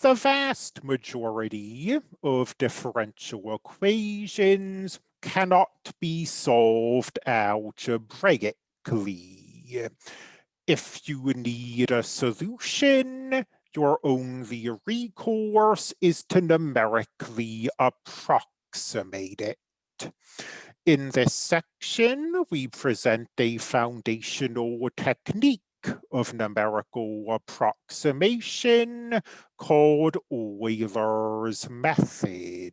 The vast majority of differential equations cannot be solved algebraically. If you need a solution, your only recourse is to numerically approximate it. In this section, we present a foundational technique of numerical approximation called Euler's method.